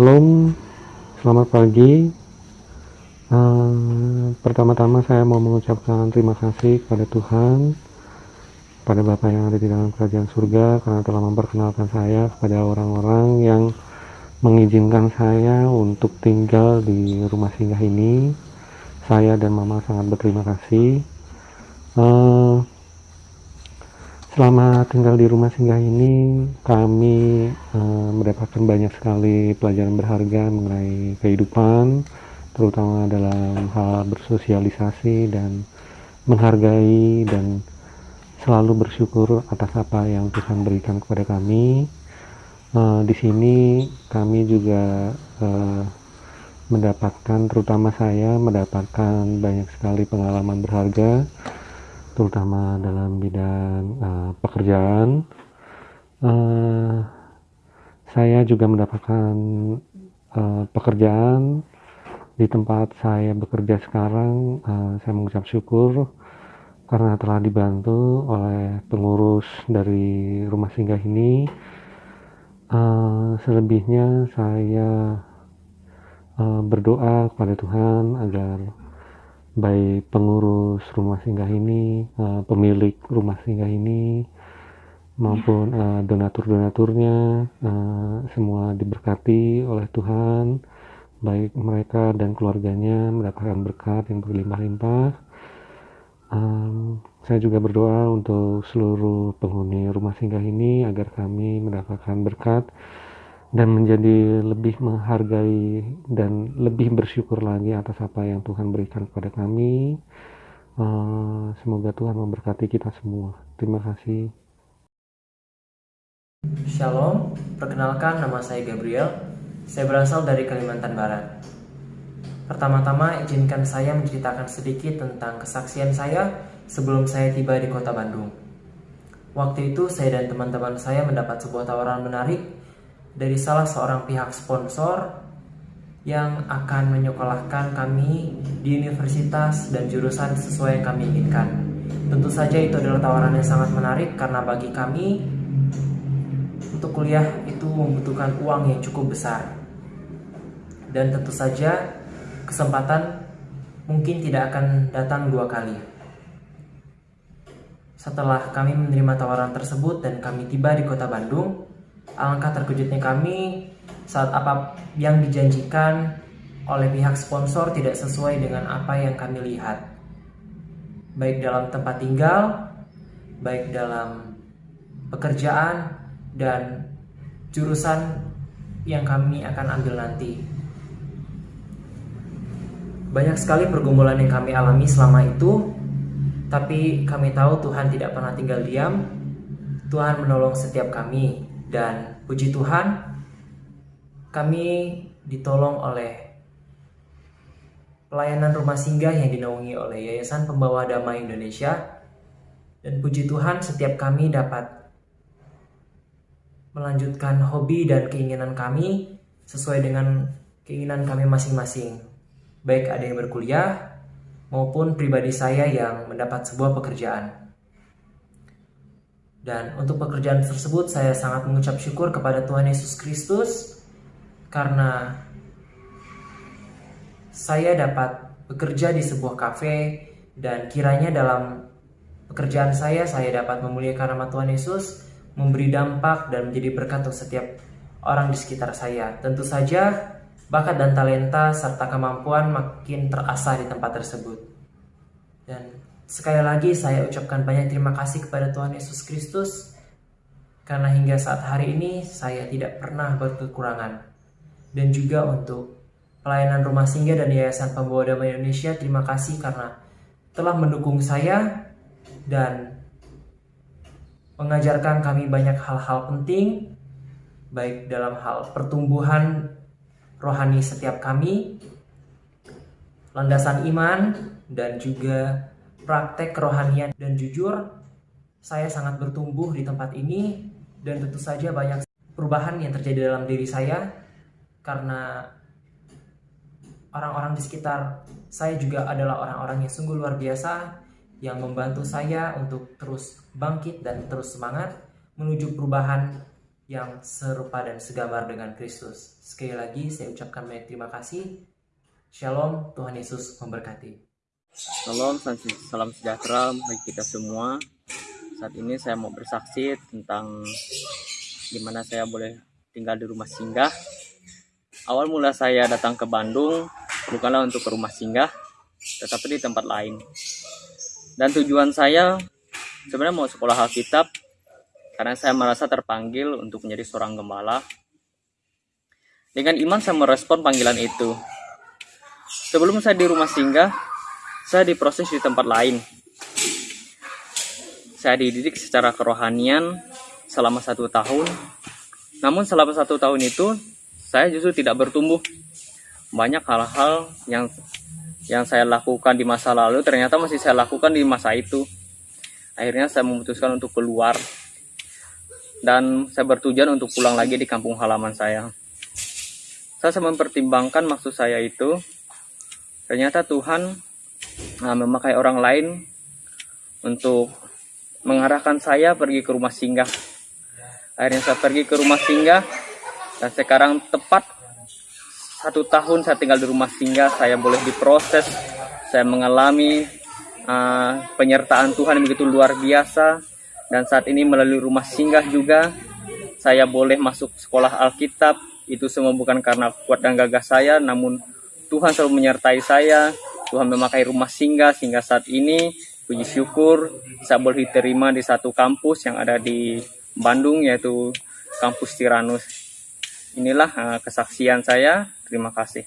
Shalom, selamat pagi. Uh, Pertama-tama saya mau mengucapkan terima kasih kepada Tuhan, pada Bapak yang ada di dalam kerajaan surga, karena telah memperkenalkan saya kepada orang-orang yang mengizinkan saya untuk tinggal di rumah singgah ini. Saya dan Mama sangat berterima kasih. Uh, selama tinggal di rumah singgah ini kami uh, mendapatkan banyak sekali pelajaran berharga mengenai kehidupan terutama dalam hal bersosialisasi dan menghargai dan selalu bersyukur atas apa yang Tuhan berikan kepada kami. Uh, di sini kami juga uh, mendapatkan terutama saya mendapatkan banyak sekali pengalaman berharga terutama dalam bidang uh, pekerjaan. Uh, saya juga mendapatkan uh, pekerjaan di tempat saya bekerja sekarang. Uh, saya mengucap syukur karena telah dibantu oleh pengurus dari rumah singgah ini. Uh, selebihnya saya uh, berdoa kepada Tuhan agar baik pengurus rumah singgah ini, uh, pemilik rumah singgah ini, maupun uh, donatur-donaturnya, uh, semua diberkati oleh Tuhan, baik mereka dan keluarganya mendapatkan berkat yang berlimpah-limpah. Saya juga berdoa untuk seluruh penghuni rumah singgah ini agar kami mendapatkan berkat dan menjadi lebih menghargai dan lebih bersyukur lagi atas apa yang Tuhan berikan kepada kami. Uh, semoga Tuhan memberkati kita semua. Terima kasih. Shalom, perkenalkan nama saya Gabriel. Saya berasal dari Kalimantan Barat. Pertama-tama izinkan saya menceritakan sedikit tentang kesaksian saya sebelum saya tiba di kota Bandung. Waktu itu saya dan teman-teman saya mendapat sebuah tawaran menarik dari salah seorang pihak sponsor yang akan menyekolahkan kami di universitas dan jurusan sesuai yang kami inginkan. Tentu saja itu adalah tawaran yang sangat menarik karena bagi kami untuk kuliah itu membutuhkan uang yang cukup besar. Dan tentu saja kesempatan mungkin tidak akan datang dua kali. Setelah kami menerima tawaran tersebut dan kami tiba di kota Bandung, Alangkah terkejutnya kami saat apa yang dijanjikan oleh pihak sponsor tidak sesuai dengan apa yang kami lihat. Baik dalam tempat tinggal, baik dalam pekerjaan, dan jurusan yang kami akan ambil nanti. Banyak sekali pergumulan yang kami alami selama itu, tapi kami tahu Tuhan tidak pernah tinggal diam. Tuhan menolong setiap kami, dan puji Tuhan, kami ditolong oleh pelayanan rumah singgah yang dinaungi oleh Yayasan Pembawa Damai Indonesia. Dan puji Tuhan, setiap kami dapat melanjutkan hobi dan keinginan kami sesuai dengan keinginan kami masing-masing. Baik ada yang berkuliah maupun pribadi saya yang mendapat sebuah pekerjaan. Dan untuk pekerjaan tersebut saya sangat mengucap syukur kepada Tuhan Yesus Kristus karena saya dapat bekerja di sebuah kafe dan kiranya dalam pekerjaan saya saya dapat memuliakan nama Tuhan Yesus, memberi dampak dan menjadi berkat untuk setiap orang di sekitar saya. Tentu saja bakat dan talenta serta kemampuan makin terasah di tempat tersebut. Dan Sekali lagi saya ucapkan banyak terima kasih kepada Tuhan Yesus Kristus karena hingga saat hari ini saya tidak pernah berkekurangan. Dan juga untuk pelayanan rumah singgah dan Yayasan Pembawa Damai Indonesia terima kasih karena telah mendukung saya dan mengajarkan kami banyak hal-hal penting baik dalam hal pertumbuhan rohani setiap kami, landasan iman, dan juga praktek kerohanian dan jujur saya sangat bertumbuh di tempat ini dan tentu saja banyak perubahan yang terjadi dalam diri saya karena orang-orang di sekitar saya juga adalah orang-orang yang sungguh luar biasa yang membantu saya untuk terus bangkit dan terus semangat menuju perubahan yang serupa dan segambar dengan Kristus. Sekali lagi saya ucapkan banyak terima kasih. Shalom, Tuhan Yesus memberkati. Salam, salam sejahtera bagi kita semua. Saat ini saya mau bersaksi tentang gimana saya boleh tinggal di rumah singgah. Awal mula saya datang ke Bandung bukanlah untuk ke rumah singgah, tetapi di tempat lain. Dan tujuan saya sebenarnya mau sekolah Alkitab karena saya merasa terpanggil untuk menjadi seorang gembala. Dengan iman saya merespon panggilan itu. Sebelum saya di rumah singgah, saya diproses di tempat lain. Saya dididik secara kerohanian selama satu tahun. Namun selama satu tahun itu, saya justru tidak bertumbuh. Banyak hal-hal yang yang saya lakukan di masa lalu ternyata masih saya lakukan di masa itu. Akhirnya saya memutuskan untuk keluar dan saya bertujuan untuk pulang lagi di kampung halaman saya. Saya mempertimbangkan maksud saya itu, ternyata Tuhan nah, memakai orang lain untuk mengarahkan saya pergi ke rumah singgah. Akhirnya saya pergi ke rumah singgah dan sekarang tepat satu tahun saya tinggal di rumah singgah, saya boleh diproses, saya mengalami uh, penyertaan Tuhan yang begitu luar biasa dan saat ini melalui rumah singgah juga saya boleh masuk sekolah Alkitab itu semua bukan karena kuat dan gagah saya namun Tuhan selalu menyertai saya Tuhan memakai rumah singgah sehingga saat ini puji syukur saya boleh diterima di satu kampus yang ada di Bandung yaitu kampus Tiranus. Inilah uh, kesaksian saya. Terima kasih.